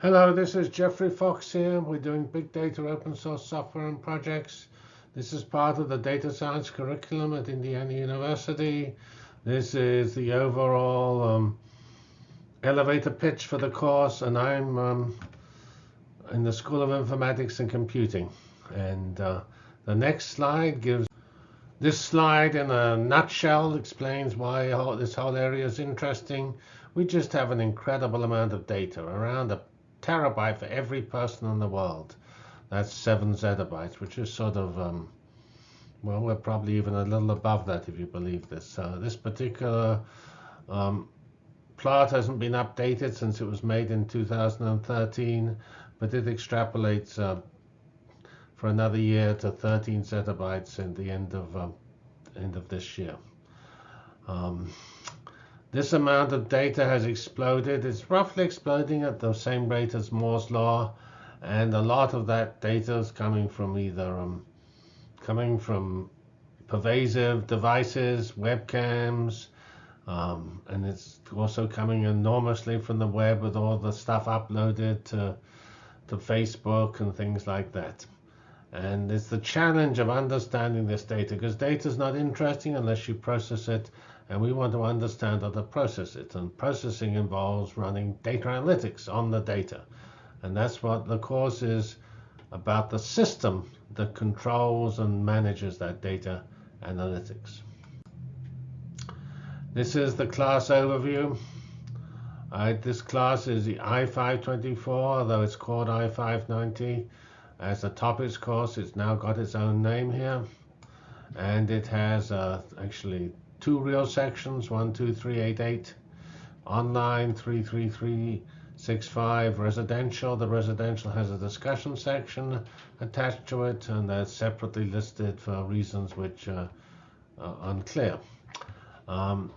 Hello, this is Geoffrey Fox here. We're doing big data open source software and projects. This is part of the data science curriculum at Indiana University. This is the overall um, elevator pitch for the course, and I'm um, in the School of Informatics and Computing. And uh, the next slide gives this slide in a nutshell explains why this whole area is interesting. We just have an incredible amount of data, around a terabyte for every person in the world. That's seven zettabytes, which is sort of, um, well, we're probably even a little above that if you believe this. Uh, this particular um, plot hasn't been updated since it was made in 2013, but it extrapolates uh, for another year to 13 zettabytes at the end of um, end of this year. Um, this amount of data has exploded. It's roughly exploding at the same rate as Moore's law, and a lot of that data is coming from either um, coming from pervasive devices, webcams, um, and it's also coming enormously from the web with all the stuff uploaded to to Facebook and things like that. And it's the challenge of understanding this data because data is not interesting unless you process it and we want to understand how to process it. And processing involves running data analytics on the data. And that's what the course is about the system that controls and manages that data analytics. This is the class overview. This class is the I-524, although it's called I-590. As a topics course, it's now got its own name here. And it has uh, actually two real sections, 12388, online 33365, residential. The residential has a discussion section attached to it, and that's separately listed for reasons which uh, are unclear. Um,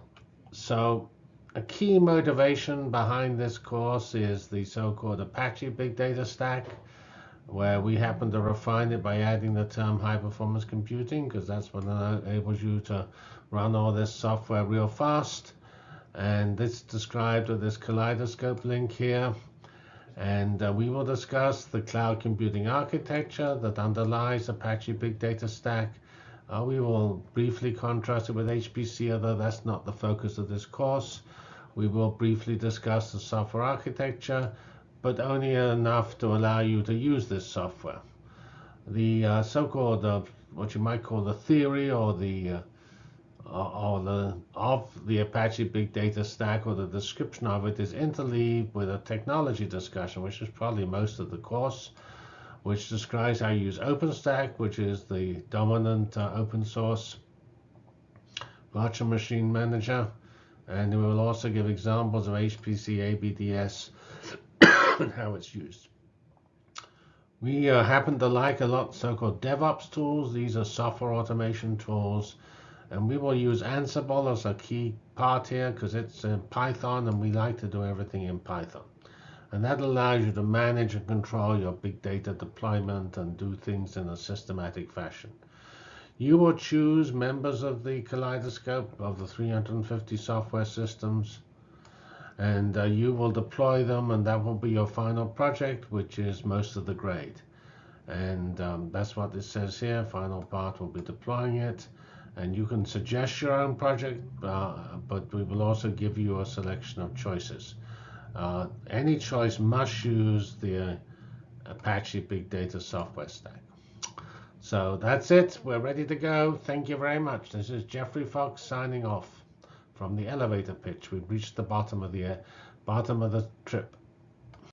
so a key motivation behind this course is the so-called Apache Big Data Stack, where we happen to refine it by adding the term high performance computing, because that's what enables you to run all this software real fast. And it's described with this kaleidoscope link here. And uh, we will discuss the cloud computing architecture that underlies Apache Big Data Stack. Uh, we will briefly contrast it with HPC, although that's not the focus of this course. We will briefly discuss the software architecture, but only enough to allow you to use this software. The uh, so-called, uh, what you might call the theory or the uh, or the of the Apache Big Data Stack or the description of it is interleaved with a technology discussion, which is probably most of the course, which describes how you use OpenStack, which is the dominant uh, open source virtual machine manager. And we will also give examples of HPC ABDS and how it's used. We uh, happen to like a lot so-called DevOps tools. These are software automation tools and we will use Ansible as a key part here because it's in Python and we like to do everything in Python. And that allows you to manage and control your big data deployment and do things in a systematic fashion. You will choose members of the kaleidoscope of the 350 software systems and uh, you will deploy them and that will be your final project which is most of the grade. And um, that's what this says here. Final part will be deploying it and you can suggest your own project, uh, but we will also give you a selection of choices. Uh, any choice must use the Apache Big Data Software Stack. So that's it. We're ready to go. Thank you very much. This is Geoffrey Fox signing off from the elevator pitch. We've reached the bottom of the bottom of the trip.